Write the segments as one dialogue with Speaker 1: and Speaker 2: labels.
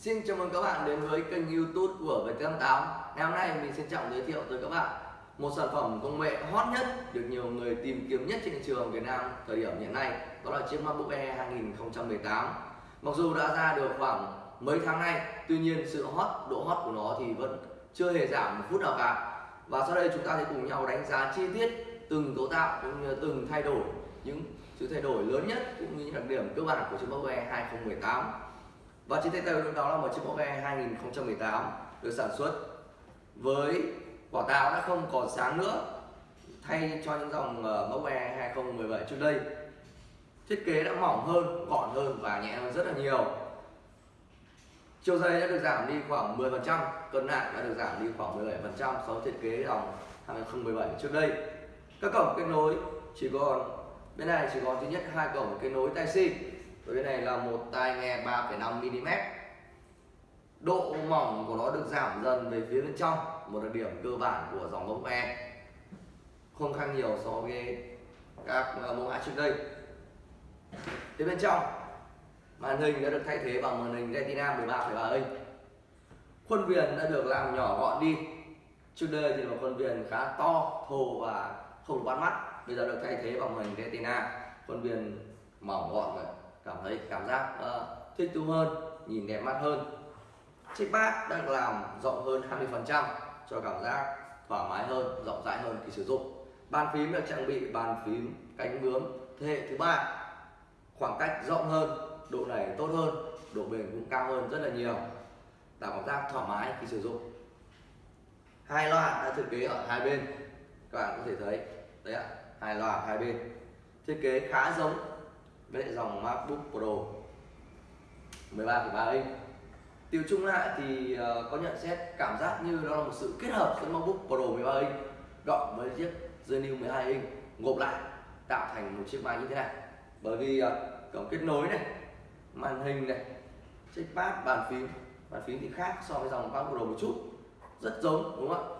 Speaker 1: Xin chào mừng các bạn đến với kênh youtube của VT88 Ngày hôm nay mình xin trọng giới thiệu tới các bạn một sản phẩm công nghệ hot nhất được nhiều người tìm kiếm nhất trên thị trường Việt Nam thời điểm hiện nay đó là chiếc MacBook Air 2018 Mặc dù đã ra được khoảng mấy tháng nay tuy nhiên sự hot, độ hot của nó thì vẫn chưa hề giảm một phút nào cả. Và sau đây chúng ta sẽ cùng nhau đánh giá chi tiết từng cấu tạo cũng như từng thay đổi những sự thay đổi lớn nhất cũng như những đặc điểm cơ bản của chiếc MacBook Air 2018 và chiếc tay tôi đó là một chiếc MacBook Air 2018 được sản xuất với vỏ táo đã không còn sáng nữa thay cho những dòng ờ, MacBook 2017 trước đây. Thiết kế đã mỏng hơn gọn hơn và nhẹ hơn rất là nhiều. Chiều dây đã được giảm đi khoảng 10% cân nặng đã được giảm đi khoảng 17% so với thiết kế dòng 2017 trước đây. Các cổng kết nối chỉ còn bên này chỉ còn duy nhất hai cổng kết nối tai C với cái này là một tai nghe 3,5 mm. Độ mỏng của nó được giảm dần về phía bên trong một đặc điểm cơ bản của dòng mẫu e, không khác nhiều so với các à, mẫu mã trước đây. Phía bên trong màn hình đã được thay thế bằng màn hình Retina 13,3 inch khuôn viền đã được làm nhỏ gọn đi. Trước đây thì là khuôn viền khá to thô và không bắt mắt. Bây giờ được thay thế bằng màn hình Retina. Khuôn viền mỏng gọn rồi cảm thấy cảm giác uh, thích thú hơn nhìn đẹp mắt hơn. Chiếc bát đang làm rộng hơn 20% cho cảm giác thoải mái hơn rộng rãi hơn khi sử dụng. Bàn phím được trang bị bàn phím cánh bướm thế hệ thứ ba. Khoảng cách rộng hơn độ này tốt hơn độ bền cũng cao hơn rất là nhiều. Tạo cảm giác thoải mái khi sử dụng. Hai loa đã thiết kế ở hai bên. Các bạn có thể thấy đấy ạ hai loa hai bên. Thiết kế khá giống với lại dòng MacBook Pro 13,3 inch. Tiêu chung lại thì ờ, có nhận xét cảm giác như đó là một sự kết hợp giữa MacBook Pro 13 inch cộng với chiếc Genu 12 inch gộp lại tạo thành một chiếc máy như thế này. Bởi vì ờ, cổng kết nối này màn hình này chiếc pad bàn phím bàn phím thì khác so với dòng MacBook Pro một chút rất giống đúng không ạ?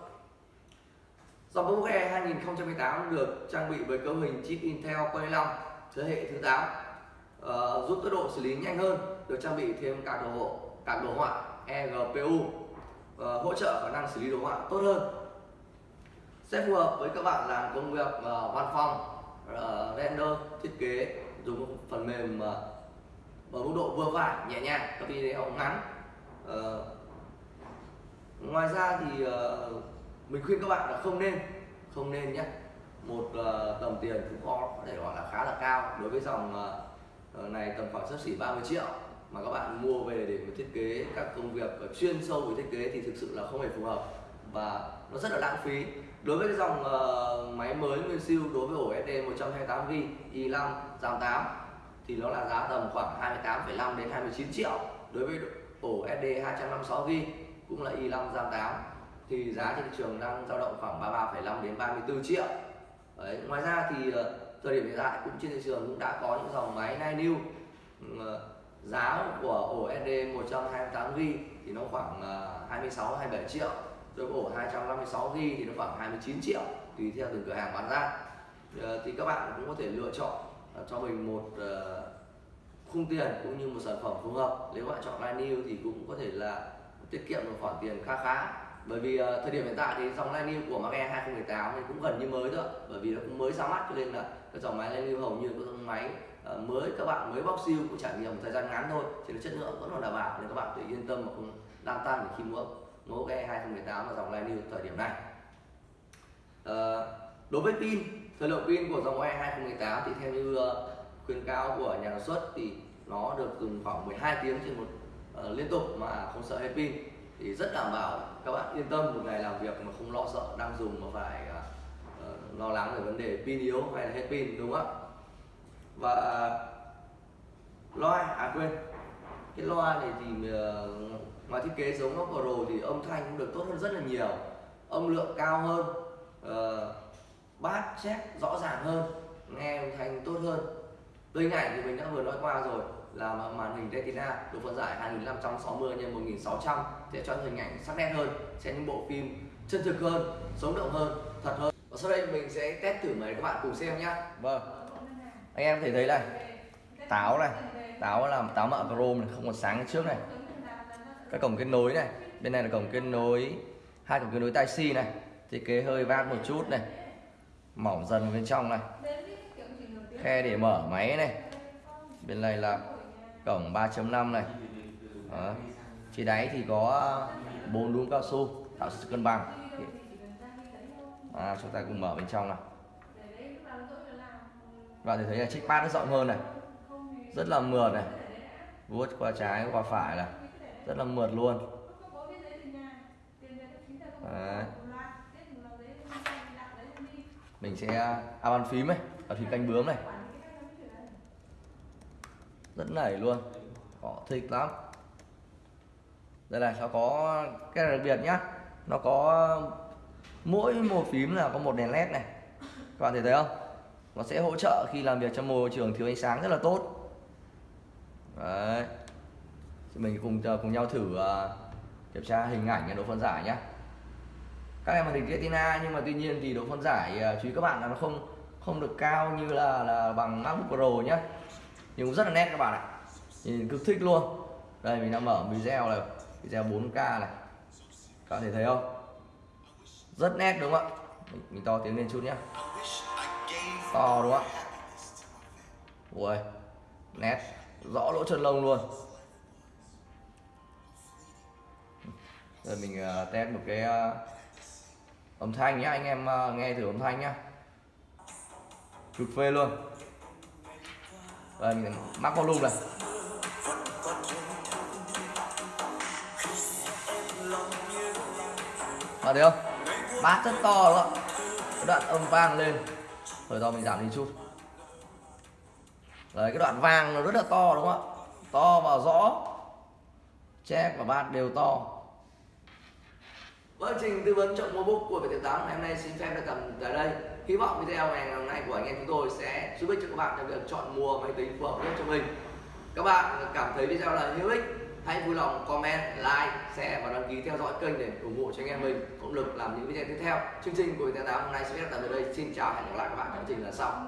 Speaker 1: Dòng MacBook Air 2018 được trang bị với cấu hình chip Intel Core i5 thế hệ thứ 8 uh, giúp tốc độ xử lý nhanh hơn được trang bị thêm các đồ hộ các đồ họa eGPU uh, ờ, hỗ trợ khả năng xử lý đồ họa tốt hơn. Sẽ phù hợp với các bạn làm công việc uh, văn phòng uh, render thiết kế dùng phần mềm uh, ở mức độ vừa phải nhẹ nhàng các video ngắn. Uh, ngoài ra thì uh, mình khuyên các bạn là không nên không nên nhé. Một uh, tầm tiền cũng có có thể gọi là khá là cao đối với dòng uh, Ờ, này tầm khoảng sắp xỉ 30 triệu mà các bạn mua về để mà thiết kế các công việc chuyên sâu về thiết kế thì thực sự là không hề phù hợp và nó rất là lãng phí đối với cái dòng uh, máy mới nguyên siêu đối với ổ SD 128GB i5 RAM 8 thì nó là giá tầm khoảng 28,5 đến 29 triệu đối với ổ SD 256GB cũng là i5 RAM 8 thì giá trên thị trường đang dao động khoảng 33,5 đến 34 triệu Đấy. ngoài ra thì uh, thời điểm hiện tại cũng trên thị trường cũng đã có những dòng máy Nine New ừ, giá của ổ SD 128GB thì nó khoảng à, 26 27 triệu, rồi ổ 256GB thì nó khoảng 29 triệu, tùy theo từng cửa hàng bán ra. Ờ, thì các bạn cũng có thể lựa chọn à, cho mình một ờ, khung tiền cũng như một sản phẩm phù hợp. Nếu bạn chọn Line New thì cũng có thể là tiết kiệm một khoản tiền khá khá. Bởi vì ờ, thời điểm hiện tại thì dòng Line New của Mac Air 2018 thì cũng gần như mới thôi bởi vì nó cũng mới ra mắt cho nên là cái dòng máy lên lưu hầu như các dòng máy. Ờ, mới các bạn mới bóc siêu cũng trải nghiệm một thời gian ngắn thôi thì chất lượng vẫn còn đảm bảo nên các bạn tự yên tâm mà không lan tan khi mua mẫu Air 2018 và dòng Line thời điểm này. À, đối với pin thời lượng pin của dòng e Air 2018 thì theo như ờ, khuyến cáo của nhà sản xuất thì nó được dùng khoảng 12 tiếng trên một uh, liên tục mà không sợ hết pin. Thì rất đảm bảo các bạn yên tâm một ngày làm việc mà không lo sợ đang dùng mà phải uh, lo lắng về vấn đề pin yếu hay là hết pin đúng không ạ? Và loa à quên. Cái loa này thì ờ, ngoài thiết kế giống nó Pro thì âm thanh cũng được tốt hơn rất là nhiều. Âm lượng cao hơn uh, bát chép rõ ràng hơn nghe âm thanh tốt hơn. Từ hình ảnh thì mình đã vừa nói qua rồi là màn hình Retina độ phân giải 2560 x 1600 sẽ cho hình ảnh sắc nét hơn sẽ những bộ phim chân thực hơn sống động hơn thật hơn và sau đây mình sẽ test thử máy các bạn cùng xem nhá. vâng. Anh em thể thấy này. Táo này. Táo là táo mạ chrome này, không còn sáng trước này. Các cổng kết nối này. Bên này là cổng kết nối, hai cổng kết nối tai si này. Thiết kế hơi vát một chút này. Mỏng dần bên trong này. Khe để mở máy này. Bên này là cổng 3.5 này. Đó. phía đáy thì có bốn đuống cao su, tạo sự cân bằng à, chúng ta cùng mở bên trong này bạn thì thấy là chiếc pad nó rộng hơn này. Rất là mượt này. vuốt qua trái qua phải là rất là mượt luôn. Đấy. mình sẽ à bàn phím này bàn phím canh bướm này. Rất nảy luôn. Họ thích lắm. Đây là nó có cái đặc biệt nhá. Nó có mỗi một phím là có một đèn led này. Các bạn thấy thấy không? Nó sẽ hỗ trợ khi làm việc trong môi trường thiếu ánh sáng rất là tốt. Đấy. Mình cùng ờ, cùng nhau thử uh, kiểm tra hình ảnh độ phân giải nhé các em màn hình Retina nhưng mà tuy nhiên thì độ phân giải uh, chú ý các bạn là nó không không được cao như là là bằng MacBook Pro nhé nhưng cũng rất là nét các bạn ạ. Nhìn cực thích luôn. Đây mình đang mở video này video 4K này. Các bạn thể thấy không? Rất nét đúng không ạ? Mình, mình to tiếng lên chút nhé to đúng không ạ? Ui nét. Rõ lỗ chân lông luôn. Rồi mình uh, test một cái uh, âm thanh nhá. Anh em uh, nghe thử âm thanh nhá. Cực phê luôn. Rồi mình mắc volume này. Bạn thấy không? Bát rất to đúng không cái đoạn âm vang lên. Rồi to mình giảm đi chút. Đấy cái đoạn vàng nó rất là to đúng không ạ? To và rõ. Check và bát đều to. Vâng, trình tư vấn chọn mua book của Việt 8 ngày hôm nay xin phép được cầm tại đây. Hy vọng video ngày hôm nay của anh em chúng tôi sẽ giúp ích cho các bạn trong việc chọn mua máy tính phù hợp nhất cho mình. Các bạn cảm thấy video là hữu ích, hãy vui lòng comment, like, share và đăng ký theo dõi kênh để ủng hộ cho anh em mình động lực làm những video tiếp theo. Chương trình của Viettel 8 hôm nay sẽ phép tạm tại đây. Xin chào hẹn gặp lại các bạn trong chương trình lần sau.